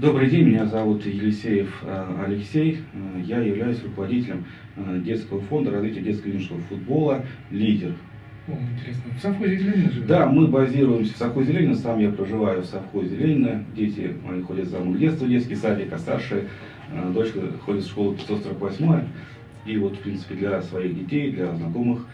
Добрый день, меня зовут Елисеев э, Алексей. Э, Я являюсь руководителем э, детского фонда развития детского юношеского футбола «Лидер». О, интересно. В совхозе Ленина живет? Да, мы базируемся в совхозе Ленина, сам я проживаю в совхозе Ленина. Дети мои ходят за мной в детство, детский садик, а старшая дочка ходит в школу 548 И вот, в принципе, для своих детей, для знакомых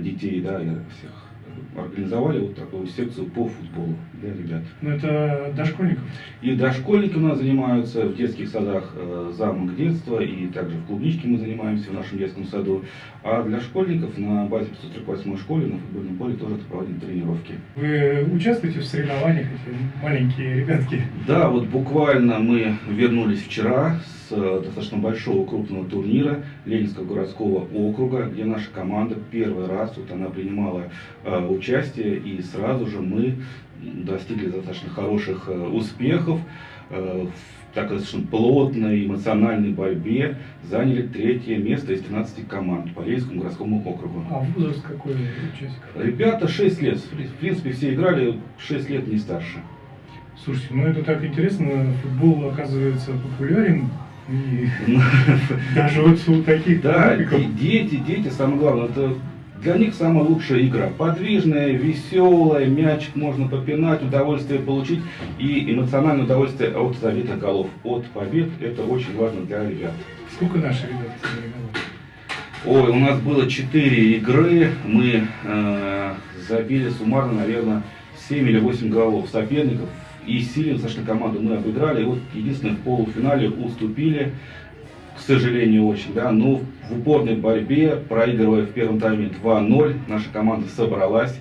детей, да, я всех организовали вот такую секцию по футболу для ребят. Ну, это дошкольников? И дошкольники у нас занимаются в детских садах э, замок детства, и также в клубничке мы занимаемся в нашем детском саду. А для школьников на базе 548 школе на футбольном поле тоже проводим тренировки. Вы участвуете в соревнованиях, эти маленькие ребятки? Да, вот буквально мы вернулись вчера с достаточно большого крупного турнира Ленинского городского округа, где наша команда первый раз вот она принимала э, участие, и сразу же мы достигли достаточно хороших э, успехов. Э, в такой достаточно плотной эмоциональной борьбе заняли третье место из 13 команд по Ленинскому городскому округу. А возраст какой участников? Ребята 6 лет, в принципе все играли 6 лет не старше. Слушайте, ну это так интересно, футбол оказывается популярен, и даже вот у таких Да, и дети, дети, самое главное, это для них самая лучшая игра. Подвижная, веселая, мячик можно попинать, удовольствие получить и эмоциональное удовольствие от забитых голов, от побед. Это очень важно для ребят. Сколько наши ребята соревновались? Ой, у нас было 4 игры, мы э, забили суммарно, наверное, 7 или 8 голов соперников. И сильно достаточно команду мы обыграли. Вот единственное в полуфинале уступили, к сожалению, очень, да, но в упорной борьбе, проигрывая в первом тайме 2-0, наша команда собралась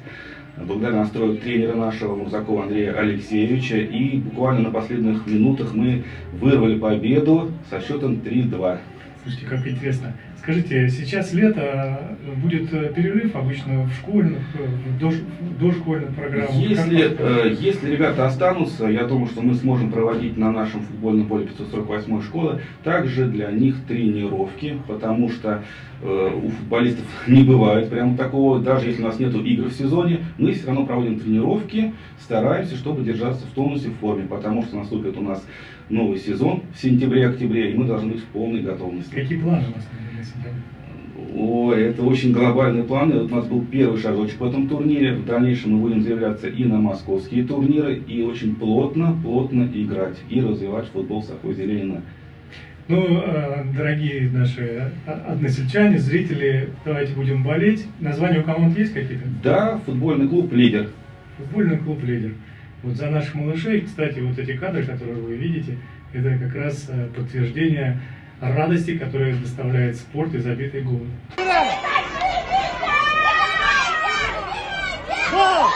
благодаря настрою тренера нашего Мурзакова Андрея Алексеевича. И буквально на последних минутах мы вырвали победу со счетом 3-2. Слушайте, как интересно. Скажите, сейчас лето, будет э, перерыв обычно в школьных, э, в дош- в дошкольных программах? Если, Как- э, если ребята останутся, я думаю, что мы сможем проводить на нашем футбольном поле 548 школы также для них тренировки, потому что э, у футболистов не бывает прямо такого, даже если у нас нет игр в сезоне, мы все равно проводим тренировки, стараемся, чтобы держаться в тонусе, в форме, потому что наступит у нас новый сезон в сентябре-октябре, и мы должны быть в полной готовности. Какие планы у вас О, это очень глобальные планы. Вот у нас был первый шажочек в этом турнире. В дальнейшем мы будем заявляться и на московские турниры, и очень плотно, плотно играть и развивать футбол совхозе Ленина. Ну, э, дорогие наши а- односельчане, зрители, давайте будем болеть. Названия у команд есть какие-то? Да, футбольный клуб «Лидер». Футбольный клуб «Лидер». Вот за наших малышей, кстати, вот эти кадры, которые вы видите, это как раз э, подтверждение радости, которую доставляет спорт и забитые голы. Go!